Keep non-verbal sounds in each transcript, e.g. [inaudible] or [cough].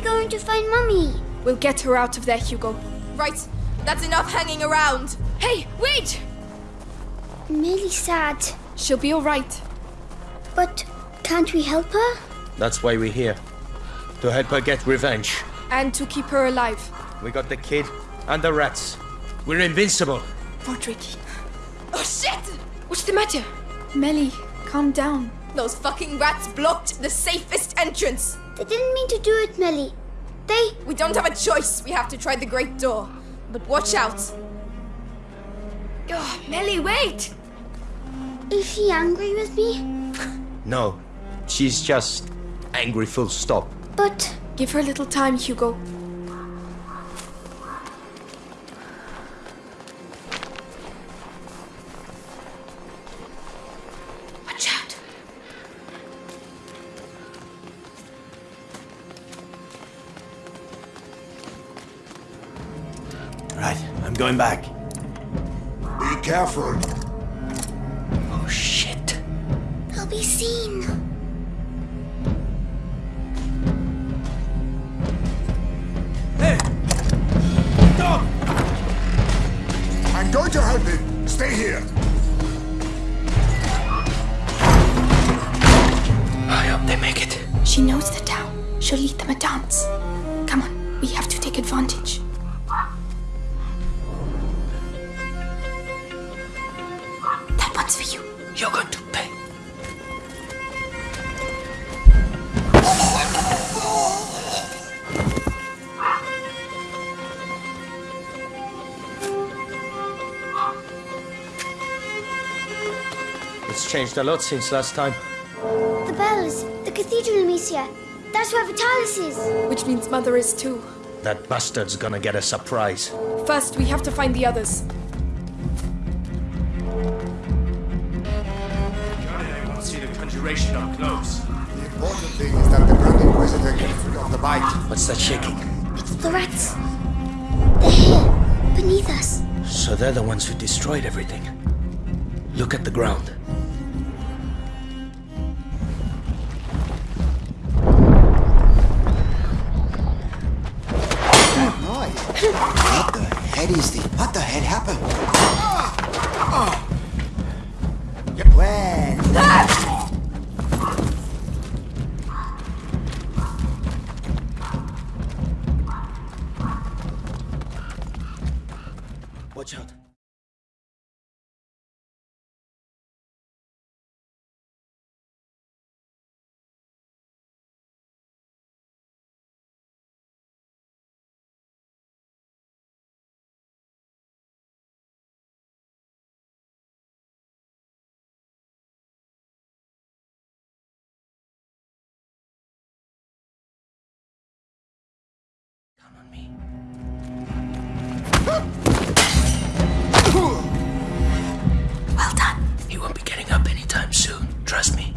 huge. How are we going to find Mummy? We'll get her out of there, Hugo. Right, that's enough hanging around. Hey, wait! I'm really sad. She'll be alright. But can't we help her? That's why we're here. To help her get revenge. And to keep her alive. We got the kid and the rats. We're invincible. Roderick. Oh shit! What's the matter? Melly, calm down. Those fucking rats blocked the safest entrance. They didn't mean to do it, Melly. They. We don't have a choice. We have to try the great door. But watch out. Oh, Melly, wait! Is she angry with me? [laughs] No, she's just angry full stop. But Give her a little time, Hugo. Going back. Be careful. Oh shit. I'll be seen. Hey! Stop! I'm going to help him. Stay here. I hope they make it. She knows the town. She'll lead them a dance. Changed a lot since last time. The bells. The cathedral, Amicia. That's where Vitalis is. Which means Mother is too. That bastard's gonna get a surprise. First, we have to find the others. I want to see the conjuration up close. The important thing is that the Grand Inquisitor gets rid of the bite. What's that shaking? It's the rats. They're here, beneath us. So they're the ones who destroyed everything. Look at the ground. On me. Well done. He won't be getting up anytime soon. Trust me.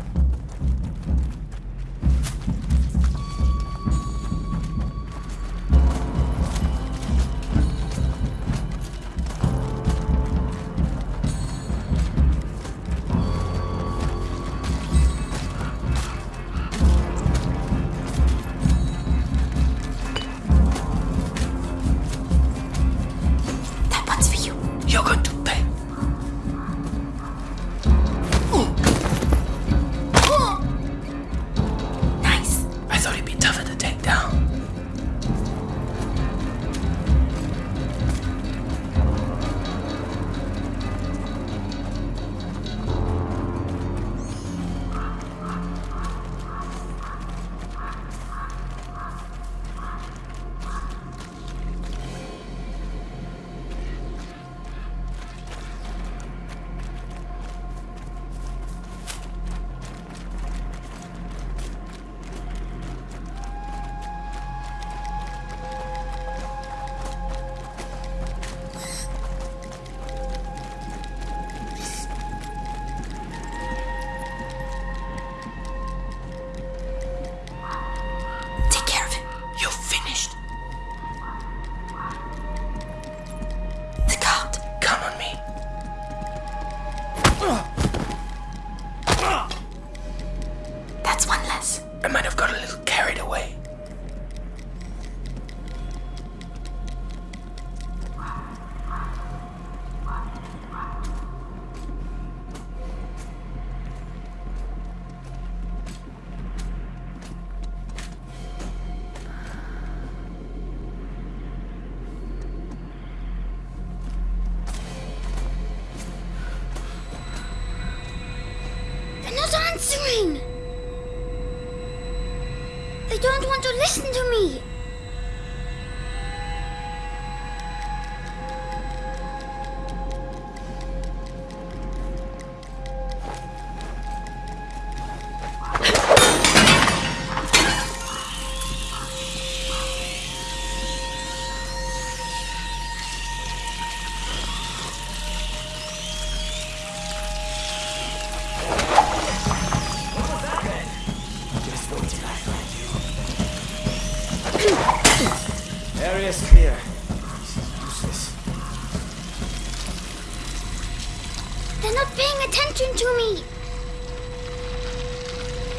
They're not paying attention to me.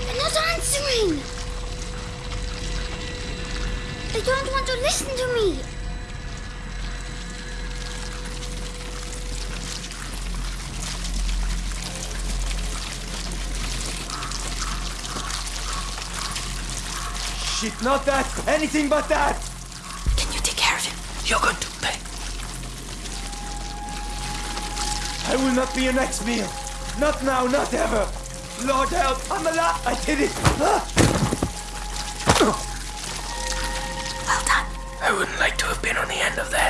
They're not answering. They don't want to listen to me. Shit, not that! Anything but that! Can you take care of him? You're going to pay. I will not be your next meal. Not now, not ever. Lord help, I'm alive. I did it. Ah! Well done. I wouldn't like to have been on the end of that.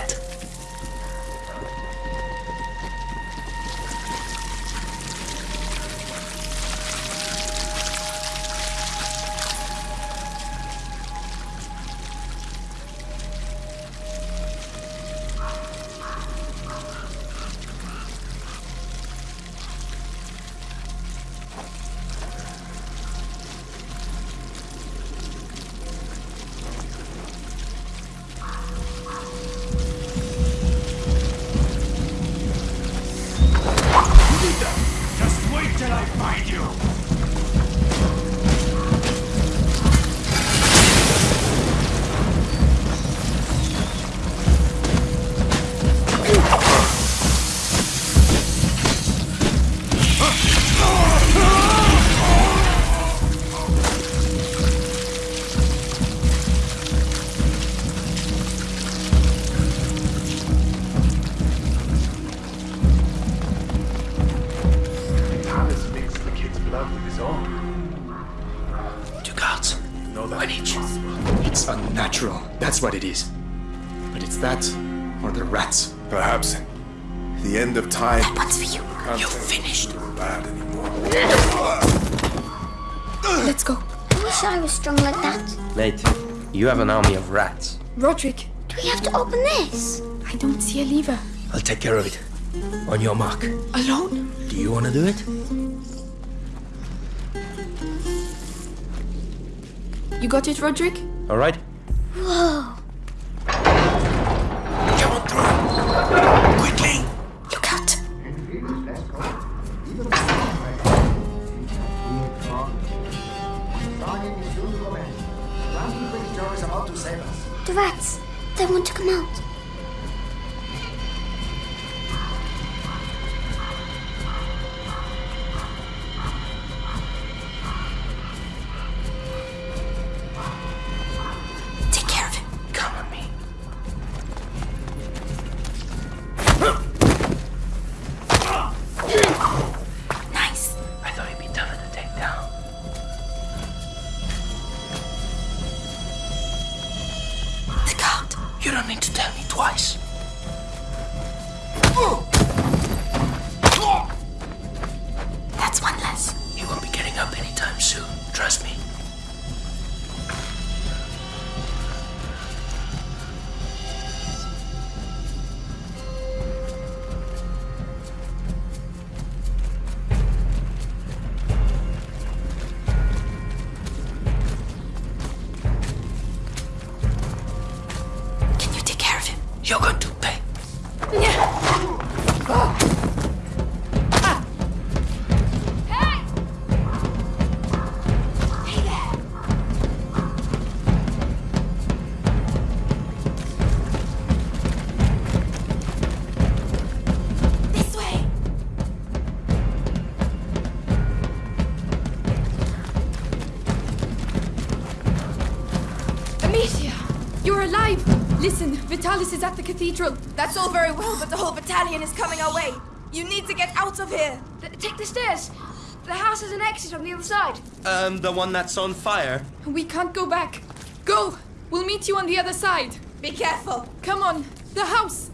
Strong like that. Mate, you have an army of rats. Roderick, Do we have to open this? I don't see a lever. I'll take care of it. On your mark. Alone? Do you want to do it? You got it, Roderick? All right. Whoa. Rats. They want to come out. Twice. That's one less. He won't be getting up anytime soon. Trust me. Vitalis is at the cathedral. That's all very well, but the whole battalion is coming our way. You need to get out of here. Th- take the stairs. The house has an exit on the other side. Um, the one that's on fire? We can't go back. Go! We'll meet you on the other side. Be careful. Come on, the house!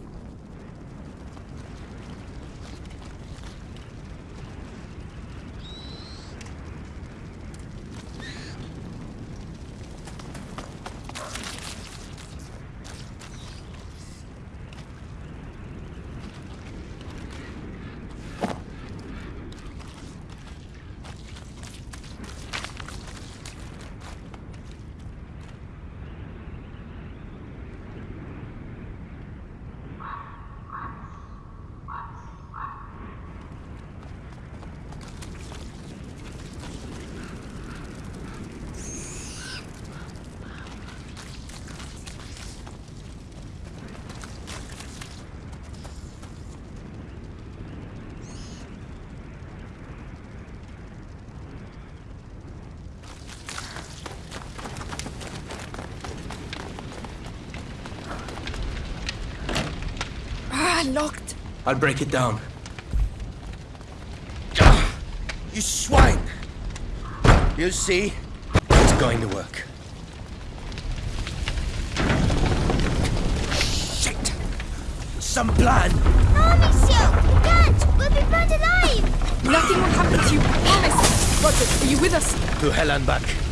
Ah, locked. I'll break it down. [sighs] You swine! You'll see. It's going to work. Shit! Some plan! No, Amicia! You can't! We'll be burned alive! Nothing will happen to you, promise. Roger, are you with us? To hell and back.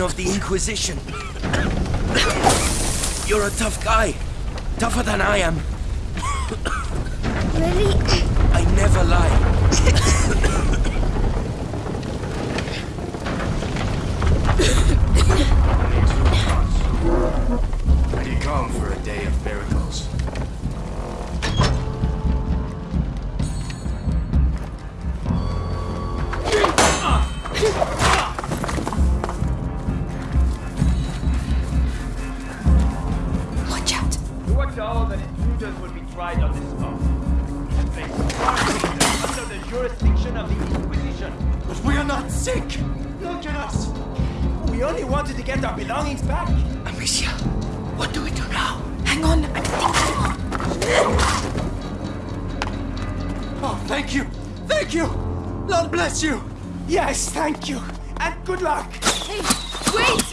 Captain of the Inquisition. You're a tough guy. Tougher than I am. Really? I never lie. Pretty calm for a day of miracles. You were told that intruders would be tried on this spot. And placed under the jurisdiction of the Inquisition. But we are not sick! Look at us! We only wanted to get our belongings back. Amicia, what do we do now? Hang on, I'm thinking. Oh, thank you! Thank you! Lord bless you! Yes, thank you! And good luck! Hey, wait!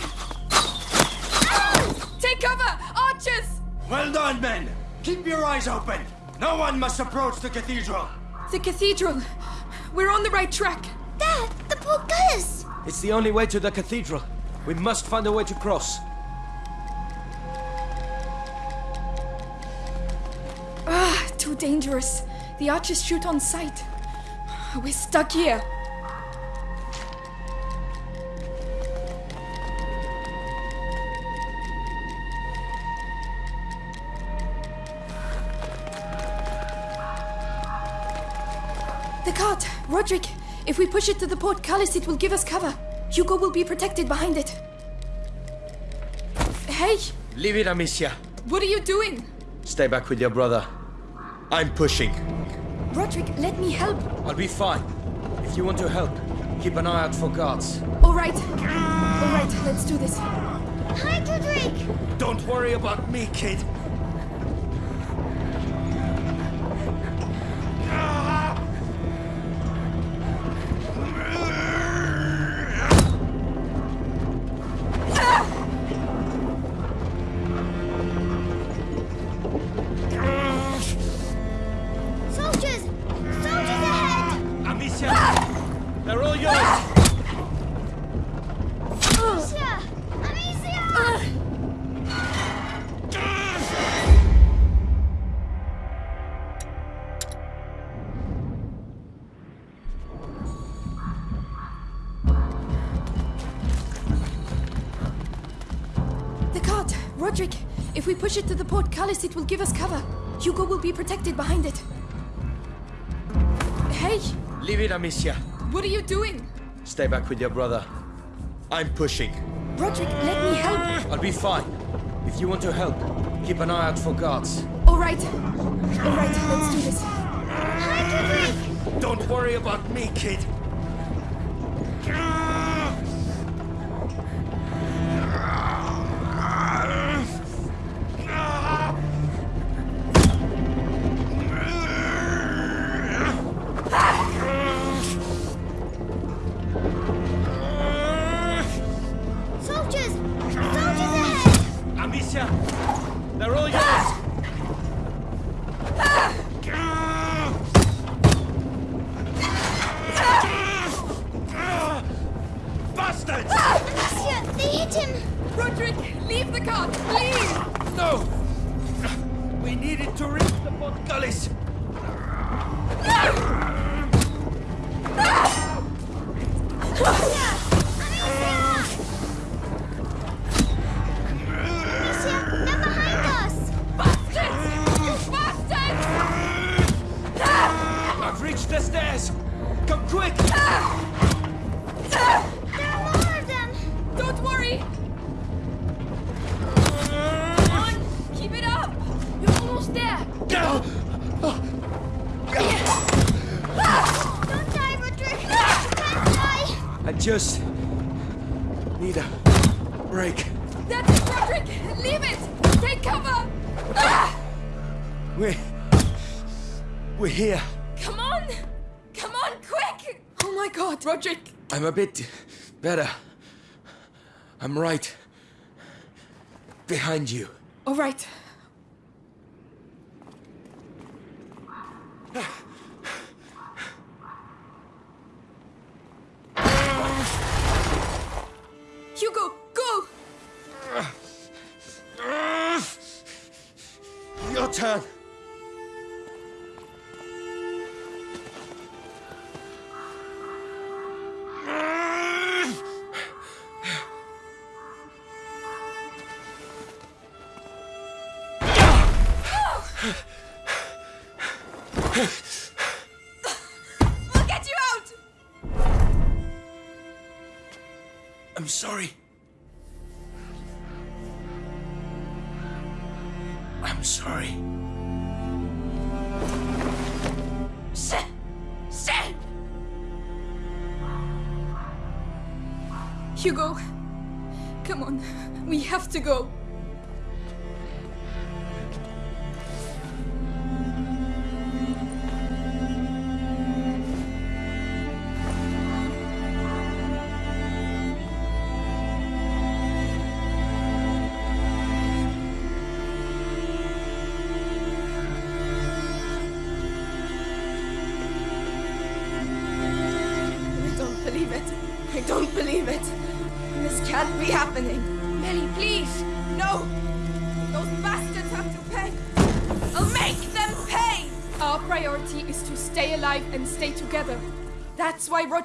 Take cover! Archers! Well done, men! Keep your eyes open! No one must approach the cathedral! The cathedral. We're on the right track. Dad, the portcullis! It's the only way to the cathedral. We must find a way to cross. Ah, too dangerous. The archers shoot on sight. We're stuck here. Roderick! If we push it to the portcullis, it will give us cover. Hugo will be protected behind it. Hey! Leave it, Amicia. What are you doing? Stay back with your brother. I'm pushing. Roderick, let me help. I'll be fine. If you want to help, keep an eye out for guards. All right. All right, let's do this. Hi, Roderick! Don't worry about me, kid. Push it will give us cover. Hugo will be protected behind it. Hey! Leave it, Amicia. What are you doing? Stay back with your brother. I'm pushing. Roderick, let me help. I'll be fine. If you want to help, keep an eye out for guards. All right. All right, let's do this. Don't worry about me, kid. I just need a break. That's it, Roderick. Leave it. Take cover. Ah! We we're here. Come on. Come on, quick. Oh my God, Roderick. I'm a bit better. I'm right behind you. All right. I'm sorry. I'm sorry. Shit! Shit! Hugo, come on. We have to go.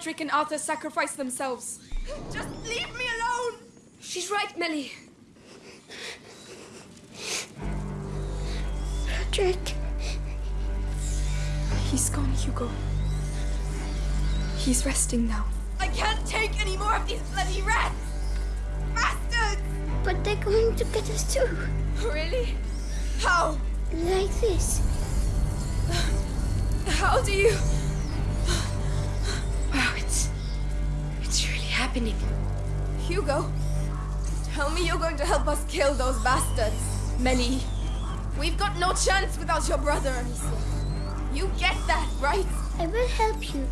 That's why Roderick and Arthur sacrificed themselves. Just leave me alone. She's right, Melly. Patrick. He's gone, Hugo. He's resting now. I can't take any more of these bloody rats! Bastards! But they're going to get us too. Really? How? Like this. How do you. Happening. Hugo, tell me you're going to help us kill those bastards. Melly, we've got no chance without your brother, Amicia. You get that, right? I will help you.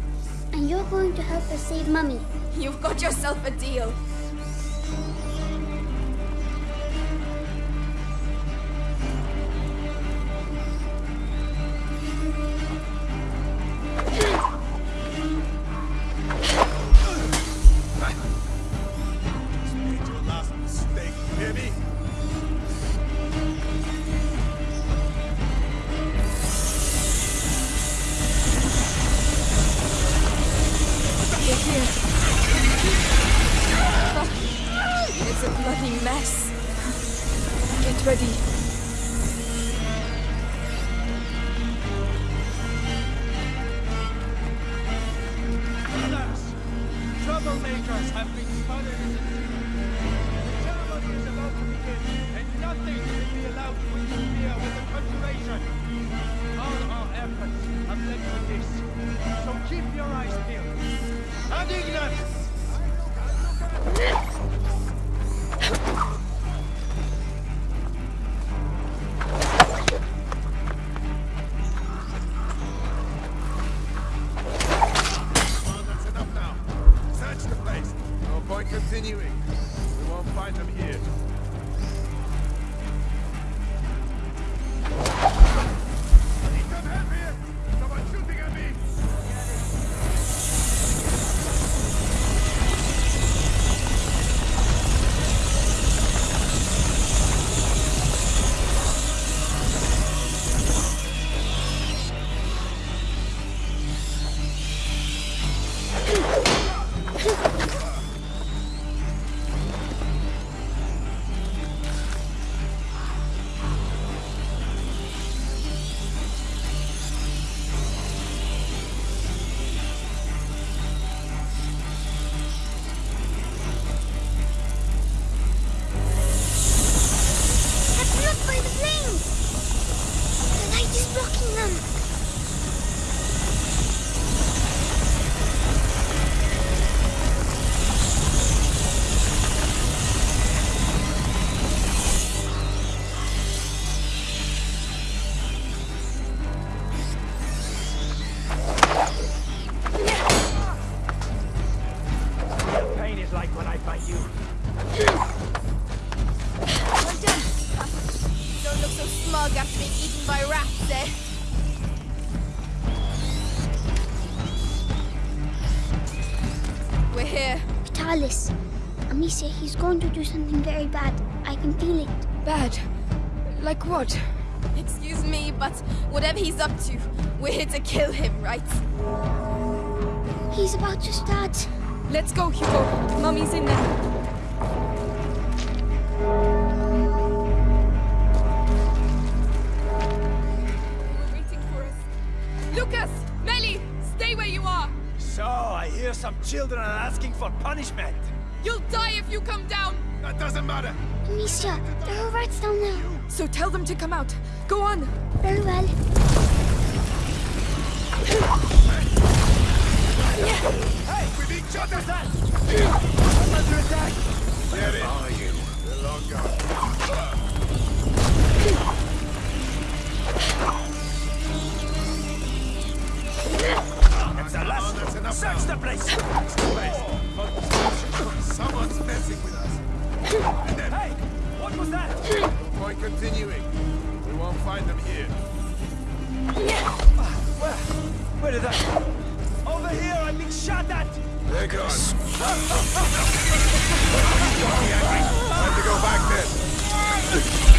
And you're going to help us save Mummy. You've got yourself a deal. Get ready. Look so smug after being eaten by rats, eh? We're here. Vitalis. Amicia, he's going to do something very bad. I can feel it. Bad. Like what? Excuse me, but whatever he's up to, we're here to kill him, right? He's about to start. Let's go, Hugo. Mummy's in there. Some children are asking for punishment. You'll die if you come down! That doesn't matter. Amicia, there are rats down there. So tell them to come out. Go on! Very well. Hey, with each other. I'm under attack. Where are you? They're long gone. The place. Search the place. Someone's messing with us. And then, Hey, what was that? no point continuing. We won't find them here. Where? Where did that? Over here, I'm being shot at. They're gone. [laughs] Time to go back then.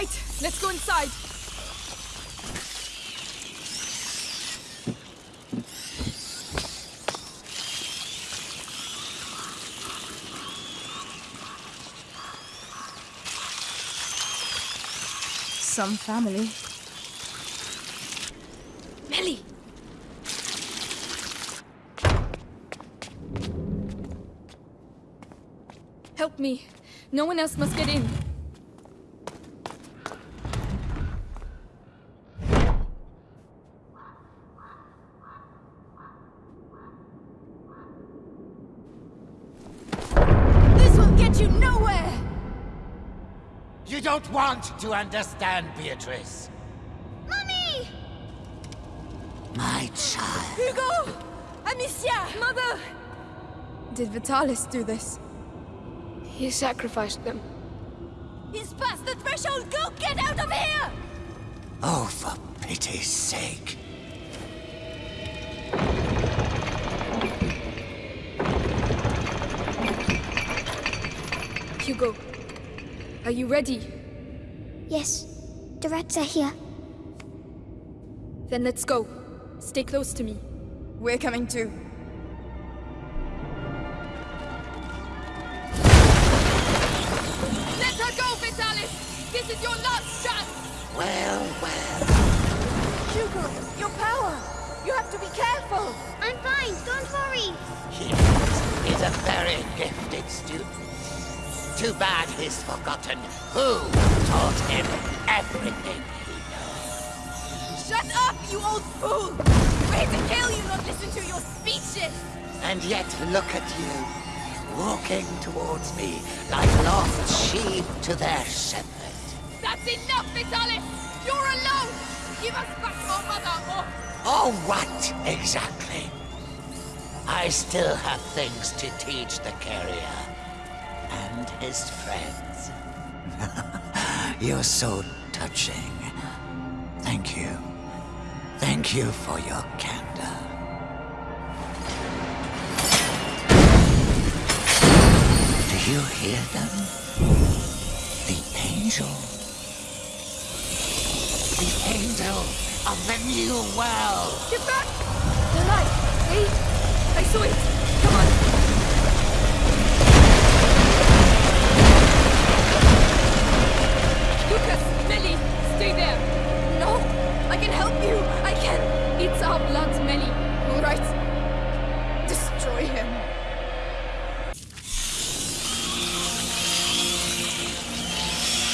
Right, let's go inside. Some family. Melly! Help me. No one else must get in. Want to understand, Beatrice. Mummy! My child. Hugo! Amicia! Mother! Did Vitalis do this? He sacrificed them. He's past the threshold! Go get out of here! Oh, for pity's sake. Hugo, are you ready? Yes, the rats are here. Then let's go. Stay close to me. We're coming too. Too bad he's forgotten who taught him everything he knows. Shut up, you old fool! We're here to kill you, not listen to your speeches! And yet look at you, walking towards me like lost sheep to their shepherd. That's enough, Vitalis! You're alone! Give us back our mother, or... Oh, what exactly? I still have things to teach the carrier and his friends. [laughs] You're so touching. Thank you. Thank you for your candor. Do you hear them? The angel. The angel of the new world. Get back! The light! Wait! I saw it! Lucas! Melly! Stay there! No! I can help you! I can... It's our blood, Melly. All right. Destroy him.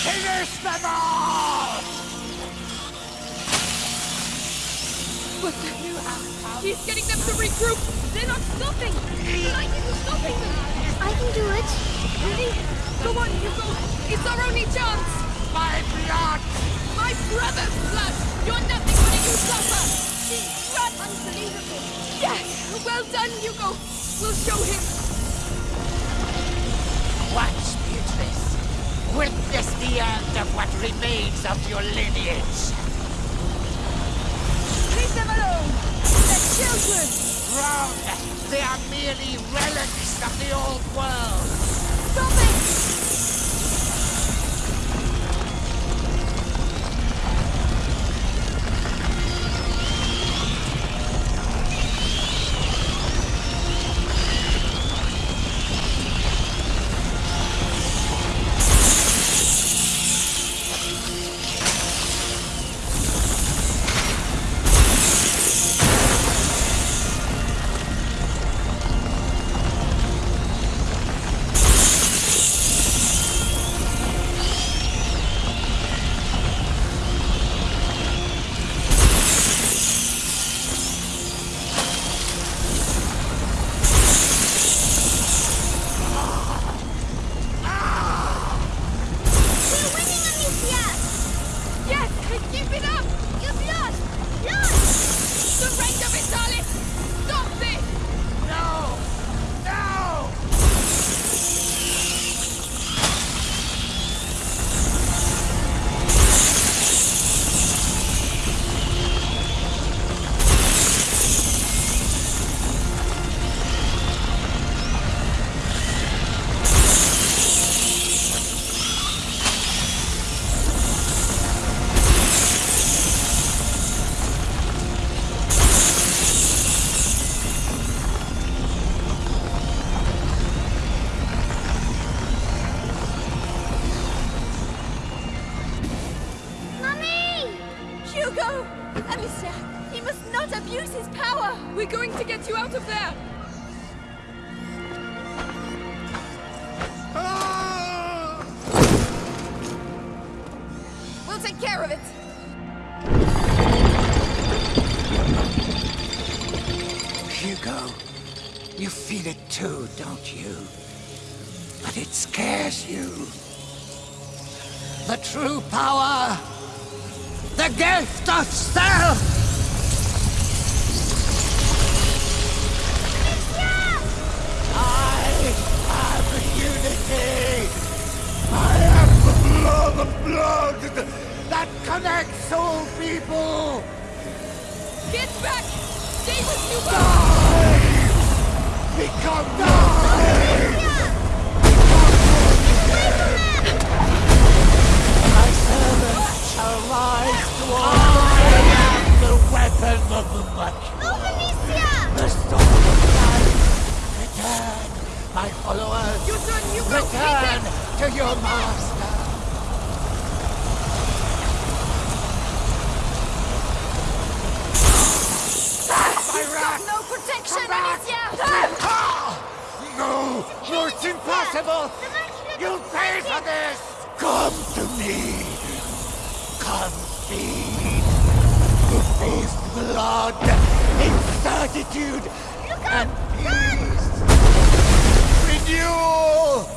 Finish them all! What the He's getting them to regroup! They're not stopping! The light isn't stopping them! I can do it. Really? Go on, Hugo! It's our only chance! My blood! My brother's blood! You're nothing but a usurper! She's unbelievable! Yes! Well done, Hugo! We'll show him! Watch, Beatrice. Witness the end of what remains of your lineage. Leave them alone! They're children! Wrong! They are merely relics of the old world. Stop it! Going to get you out of there! Ah! We'll take care of it! Hugo, you feel it too, don't you? But it scares you. The true power! The gift of self! the blood that connects all people! Get back! Stay with you! Die! Become die! My servants shall rise to all the weapon of the much. The storm of life! Return! My followers! Return to your master! You've got no protection, Amicia! No, ah! no, it's impossible. You'll pay for this. Come to me. Come feed. Taste blood, incertitude, and peace. Renewal.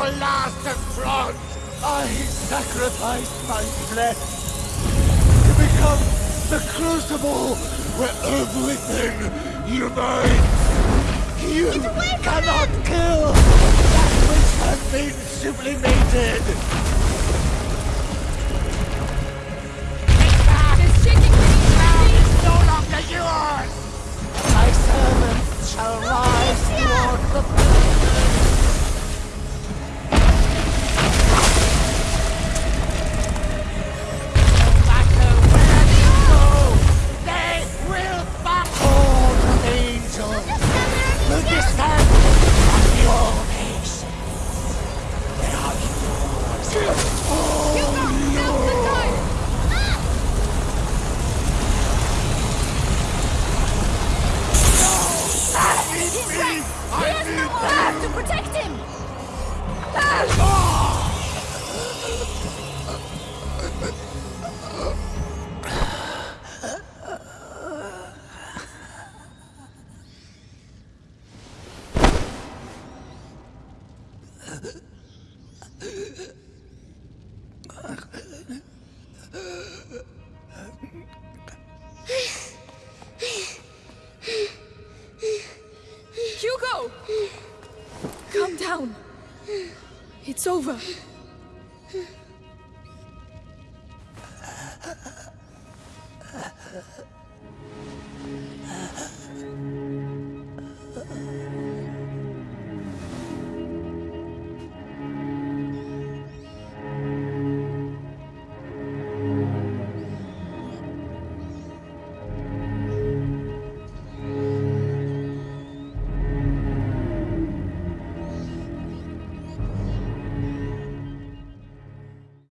Your last affront! I sacrificed my flesh to become the crucible where everything unites! You cannot kill that which has been sublimated!